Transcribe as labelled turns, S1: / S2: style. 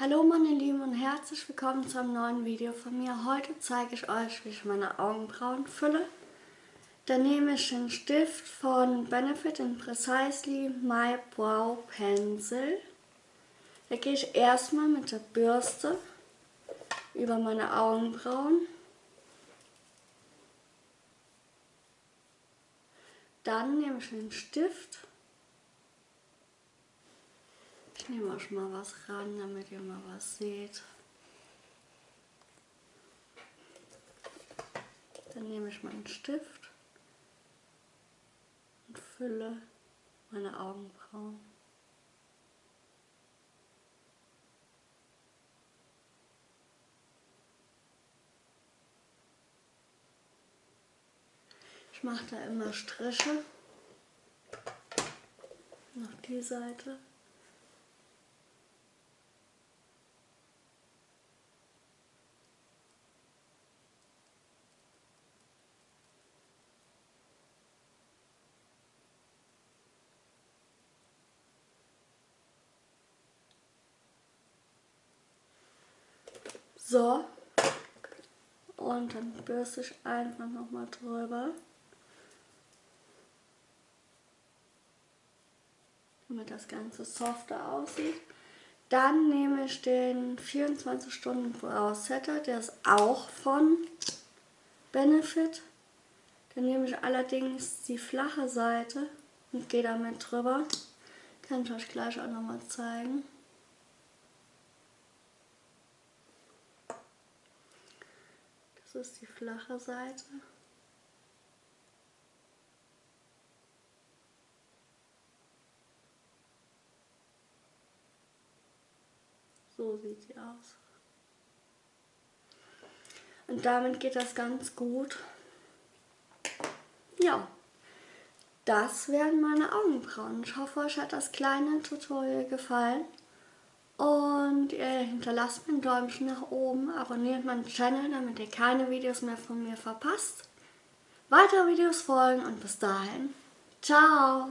S1: Hallo meine Lieben und herzlich willkommen zu einem neuen Video von mir. Heute zeige ich euch, wie ich meine Augenbrauen fülle. Da nehme ich den Stift von Benefit in Precisely My Brow Pencil. Da gehe ich erstmal mit der Bürste über meine Augenbrauen. Dann nehme ich den Stift ich nehme euch mal was ran, damit ihr mal was seht. Dann nehme ich meinen Stift und fülle meine Augenbrauen. Ich mache da immer Striche. Noch die Seite. So. Und dann bürste ich einfach nochmal drüber. Damit das Ganze softer aussieht. Dann nehme ich den 24 Stunden Brow Setter, der ist auch von Benefit. Dann nehme ich allerdings die flache Seite und gehe damit drüber. Kann ich euch gleich auch nochmal zeigen. Ist die flache Seite. So sieht sie aus. Und damit geht das ganz gut. Ja, das wären meine Augenbrauen. Ich hoffe, euch hat das kleine Tutorial gefallen. Und ihr hinterlasst mir ein Däumchen nach oben, abonniert meinen Channel, damit ihr keine Videos mehr von mir verpasst. Weitere Videos folgen und bis dahin, ciao!